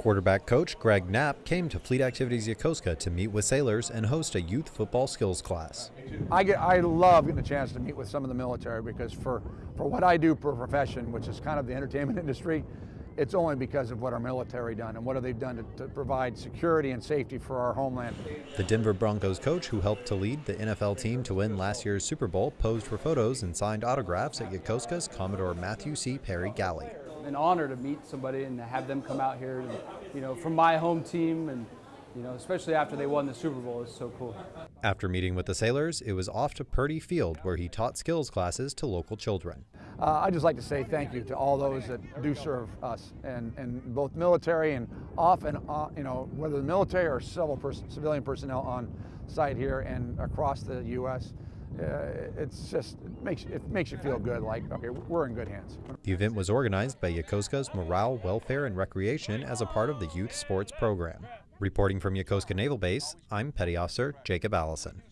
Quarterback coach Greg Knapp came to Fleet Activities Yokosuka to meet with sailors and host a youth football skills class. I get, I love getting a chance to meet with some of the military because for, for what I do for a profession, which is kind of the entertainment industry, it's only because of what our military done and what have they done to, to, provide security and safety for our homeland. The Denver Broncos coach who helped to lead the NFL team to win last year's Super Bowl posed for photos and signed autographs at Yokosuka's Commodore Matthew C. Perry Galley an honor to meet somebody and have them come out here, and, you know, from my home team, and you know, especially after they won the Super Bowl, it's so cool. After meeting with the sailors, it was off to Purdy Field, where he taught skills classes to local children. Uh, I'd just like to say thank you to all those that do serve us, and, and both military and off and on, you know, whether the military or civil pers civilian personnel on site here and across the U.S uh, it's just it makes it makes you feel good. Like okay, we're in good hands. The event was organized by Yokosuka's Morale, Welfare, and Recreation as a part of the youth sports program. Reporting from Yokosuka Naval Base, I'm Petty Officer Jacob Allison.